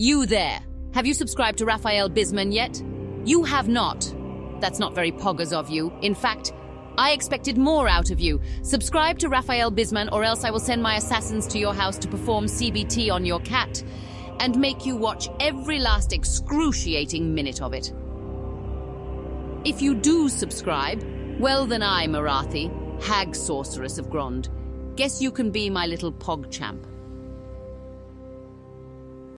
You there. Have you subscribed to Raphael Bisman yet? You have not. That's not very poggers of you. In fact, I expected more out of you. Subscribe to Raphael Bisman or else I will send my assassins to your house to perform CBT on your cat and make you watch every last excruciating minute of it. If you do subscribe, well then I, Marathi, hag sorceress of Grond, guess you can be my little pog champ.